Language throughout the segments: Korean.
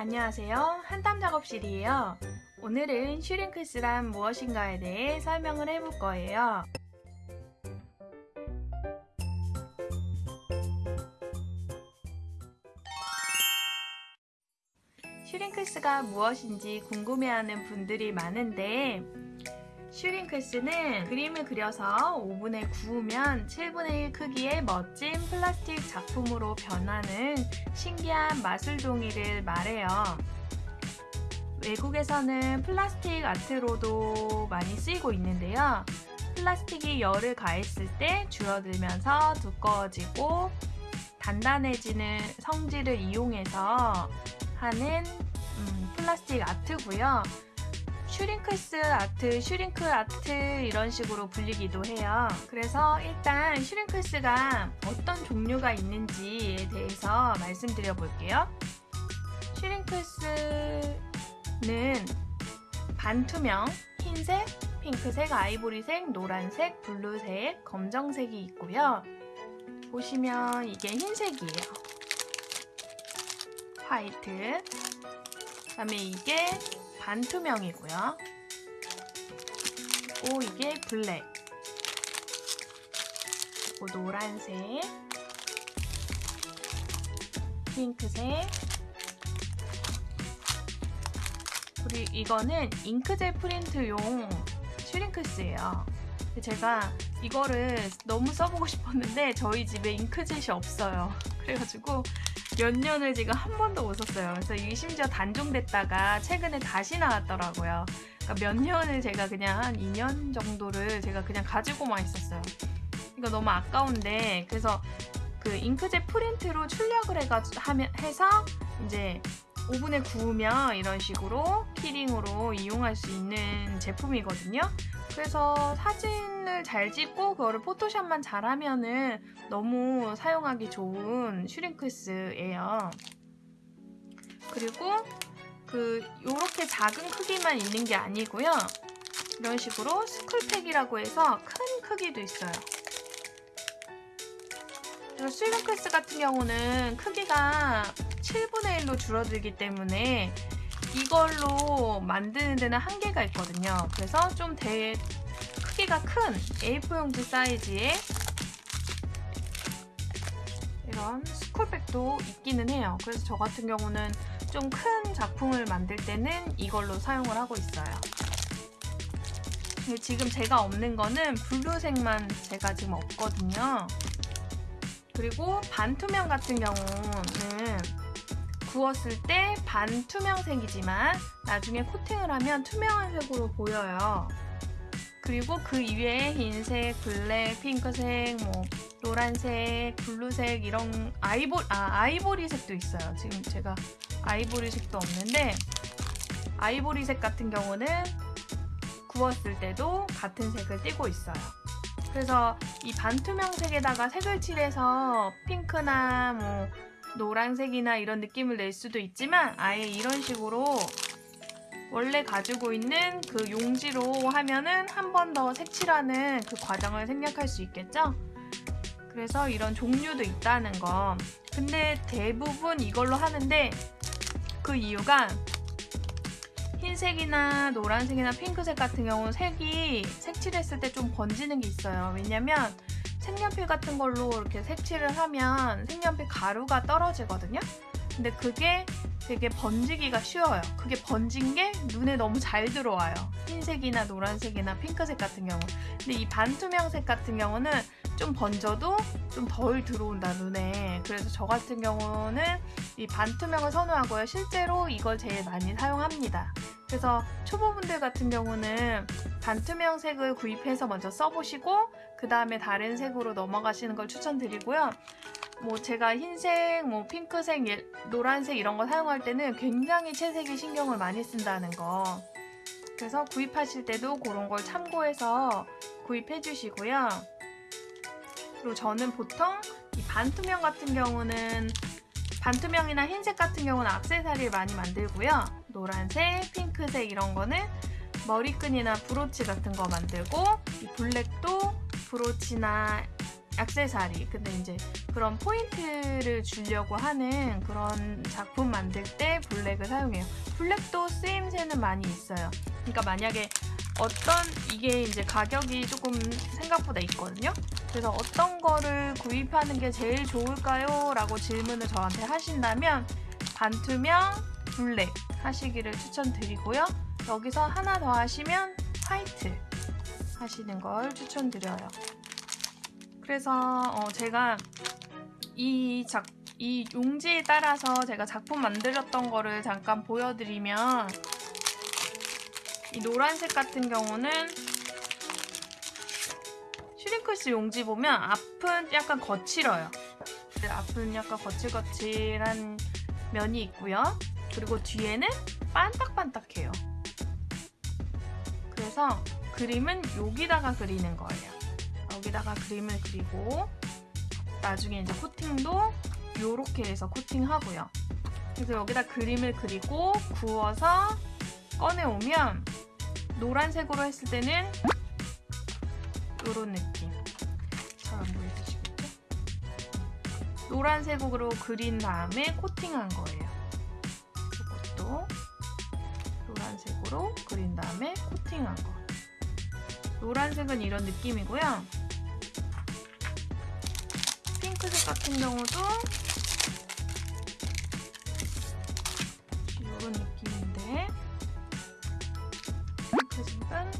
안녕하세요. 한땀 작업실이에요. 오늘은 슈링크스란 무엇인가에 대해 설명을 해볼 거예요. 슈링크스가 무엇인지 궁금해하는 분들이 많은데 슈링크스는 그림을 그려서 오븐에 구우면 7분의 1 크기의 멋진 플라스틱 작품으로 변하는 신기한 마술종이를 말해요. 외국에서는 플라스틱 아트로도 많이 쓰이고 있는데요. 플라스틱이 열을 가했을 때 줄어들면서 두꺼워지고 단단해지는 성질을 이용해서 하는 음, 플라스틱 아트고요. Shrinkles art, shrink art 이런 식으로 불리기도 해요. 그래서 일단 Shrinkles가 어떤 종류가 있는지에 대해서 말씀드려 볼게요. Shrinkles는 반투명, 흰색, 핑크색, 아이보리색, 노란색, 블루색, 검정색이 있고요. 보시면 이게 흰색이에요. 화이트. 그 다음에 이게 반투명이고요. 오 이게 블랙. 오 노란색. 핑크색. 그리고 이거는 잉크젤 프린트용 슈링크스예요. 제가 이거를 너무 써보고 싶었는데 저희 집에 잉크젯이 없어요. 그래가지고 몇 년을 지금 한 번도 못 썼어요. 그래서 이게 심지어 단종됐다가 최근에 다시 나왔더라고요. 그러니까 몇 년을 제가 그냥 한 2년 정도를 제가 그냥 가지고만 있었어요. 이거 너무 아까운데 그래서 그 잉크젯 프린트로 출력을 해가지고 하면 해서 이제 오븐에 구우면 이런 식으로 키링으로 이용할 수 있는 제품이거든요. 그래서 사진 을 잘 찍고 그거를 포토샵만 잘하면은 너무 사용하기 좋은 슈링크스예요. 그리고 그 요렇게 작은 크기만 있는 게 아니고요. 이런 식으로 school pack이라고 해서 큰 크기도 있어요. 그래서 Shrinkles 같은 경우는 크기가 7분의 1로 줄어들기 때문에 이걸로 만드는 데는 한계가 있거든요. 그래서 좀 대, 크기가 큰 A4 용지 사이즈의 이런 school pack도 있기는 해요. 그래서 저 같은 경우는 좀 큰 작품을 만들 때는 이걸로 사용을 하고 있어요. 지금 제가 없는 거는 블루색만 제가 지금 없거든요. 그리고 반투명 같은 경우는 구웠을 때 반투명색이지만 나중에 코팅을 하면 투명한 색으로 보여요. 그리고 그 이외에 흰색, 블랙, 핑크색, 뭐 노란색, 블루색 이런 아이보 아 아이보리색도 있어요. 지금 제가 아이보리색도 없는데 아이보리색 같은 경우는 구웠을 때도 같은 색을 띠고 있어요. 그래서 이 반투명색에다가 색을 칠해서 핑크나 뭐 노란색이나 이런 느낌을 낼 수도 있지만 아예 이런 식으로 원래 가지고 있는 그 용지로 하면은 한 번 더 색칠하는 그 과정을 생략할 수 있겠죠? 그래서 이런 종류도 있다는 거. 근데 대부분 이걸로 하는데 그 이유가 흰색이나 노란색이나 핑크색 같은 경우는 색이 색칠했을 때 좀 번지는 게 있어요. 왜냐면 색연필 같은 걸로 이렇게 색칠을 하면 색연필 가루가 떨어지거든요. 근데 그게 되게 번지기가 쉬워요. 그게 번진 게 눈에 너무 잘 들어와요. 흰색이나 노란색이나 핑크색 같은 경우. 근데 이 반투명색 같은 경우는 좀 번져도 좀 덜 들어온다 눈에. 그래서 저 같은 경우는 이 반투명을 선호하고요. 실제로 이걸 제일 많이 사용합니다. 그래서 초보분들 같은 경우는 반투명색을 구입해서 먼저 써보시고 그 다음에 다른 색으로 넘어가시는 걸 추천드리고요. 뭐 제가 흰색, 뭐 핑크색, 노란색 이런 거 사용할 때는 굉장히 채색에 신경을 많이 쓴다는 거. 그래서 구입하실 때도 그런 걸 참고해서 구입해 주시고요. 그리고 저는 보통 이 반투명 같은 경우는 반투명이나 흰색 같은 경우는 악세사리를 많이 만들고요. 노란색, 핑크색 이런 거는 머리끈이나 브로치 같은 거 만들고 이 블랙도 브로치나 액세서리 근데 이제 그런 포인트를 주려고 하는 그런 작품 만들 때 블랙을 사용해요. 블랙도 쓰임새는 많이 있어요. 그러니까 만약에 어떤 이게 이제 가격이 조금 생각보다 있거든요. 그래서 어떤 거를 구입하는 게 제일 좋을까요? 라고 질문을 저한테 하신다면 반투명 블랙 하시기를 추천드리고요. 여기서 하나 더 하시면 화이트 하시는 걸 추천드려요. 그래서 어, 제가 이 작, 이 용지에 따라서 제가 작품 만들었던 거를 잠깐 보여드리면 이 노란색 같은 경우는 슈링크스 용지 보면 앞은 약간 거칠어요. 앞은 약간 거칠거칠한 면이 있고요. 그리고 뒤에는 반딱반딱해요. 그래서 그림은 여기다가 그리는 거예요. 여기다가 그림을 그리고 나중에 이제 코팅도 이렇게 해서 코팅하고요. 그래서 여기다 그림을 그리고 구워서 꺼내오면 노란색으로 했을 때는 이런 느낌. 잘 안 보이시겠죠? 노란색으로 그린 다음에 코팅한 거예요. 이것도 노란색으로 그린 다음에 코팅한 거. 노란색은 이런 느낌이고요. 핑크색 같은 경우도 이런 느낌인데 핑크색은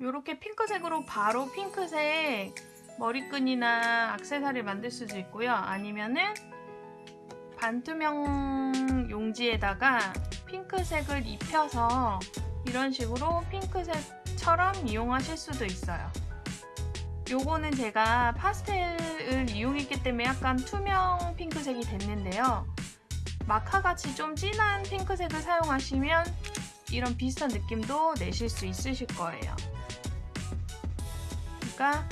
이렇게 핑크색으로 바로 핑크색 머리끈이나 악세사리 만들 수도 있고요. 아니면은 반투명 용지에다가 핑크색을 입혀서 이런 식으로 핑크색처럼 이용하실 수도 있어요. 요거는 제가 파스텔을 이용했기 때문에 약간 투명 핑크색이 됐는데요. 마카같이 좀 진한 핑크색을 사용하시면 이런 비슷한 느낌도 내실 수 있으실 거예요. 그러니까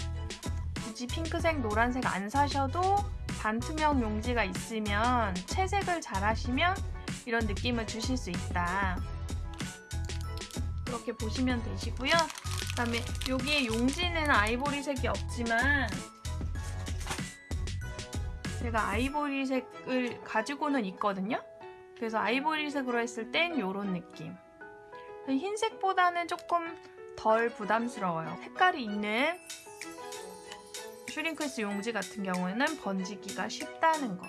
굳이 핑크색, 노란색 안 사셔도 반투명 용지가 있으면 채색을 잘 하시면 이런 느낌을 주실 수 있다. 그렇게 보시면 되시고요. 그 다음에 여기에 용지는 아이보리색이 없지만 제가 아이보리색을 가지고는 있거든요. 그래서 아이보리색으로 했을 땐 이런 느낌. 흰색보다는 조금 덜 부담스러워요. 색깔이 있는 슈링크스 용지 같은 경우에는 번지기가 쉽다는 거.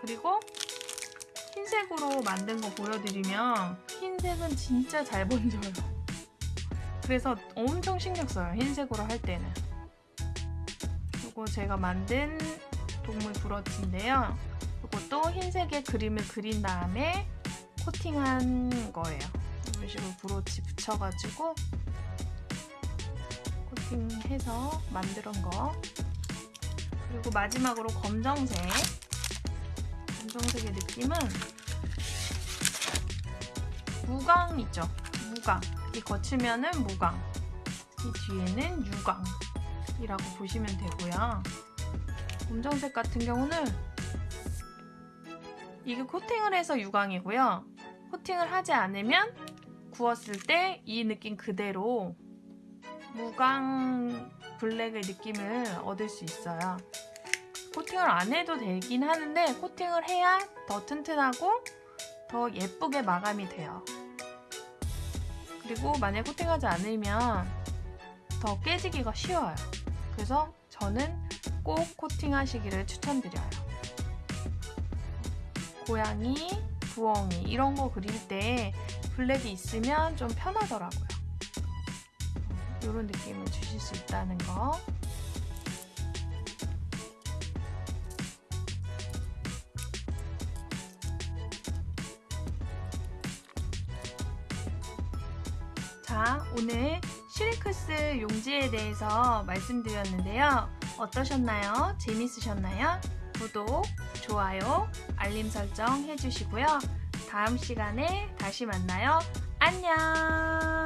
그리고 흰색으로 만든 거 보여드리면 흰색은 진짜 잘 번져요. 그래서 엄청 신경 써요. 흰색으로 할 때는. 이거 제가 만든 동물 브러치인데요. 이것도 흰색에 그림을 그린 다음에 코팅한 거예요. 이런 식으로 브로치 붙여가지고 코팅해서 만든 거. 그리고 마지막으로 검정색. 검정색의 느낌은 무광 있죠? 무광. 이 거치면은 무광. 이 뒤에는 유광이라고 보시면 되고요. 검정색 같은 경우는 이게 코팅을 해서 유광이고요. 코팅을 하지 않으면 구웠을 때 이 느낌 그대로 무광 블랙의 느낌을 얻을 수 있어요. 코팅을 안 해도 되긴 하는데 코팅을 해야 더 튼튼하고 더 예쁘게 마감이 돼요. 그리고 만약 코팅하지 않으면 더 깨지기가 쉬워요. 그래서 저는 꼭 코팅하시기를 추천드려요. 고양이, 부엉이 이런 거 그릴 때 블랙이 있으면 좀 편하더라고요. 이런 느낌을 주실 수 있다는 거. 자, 오늘 슈리크스 용지에 대해서 말씀드렸는데요. 어떠셨나요? 재밌으셨나요? 구독, 좋아요, 알림 설정 해주시고요. 다음 시간에 다시 만나요. 안녕!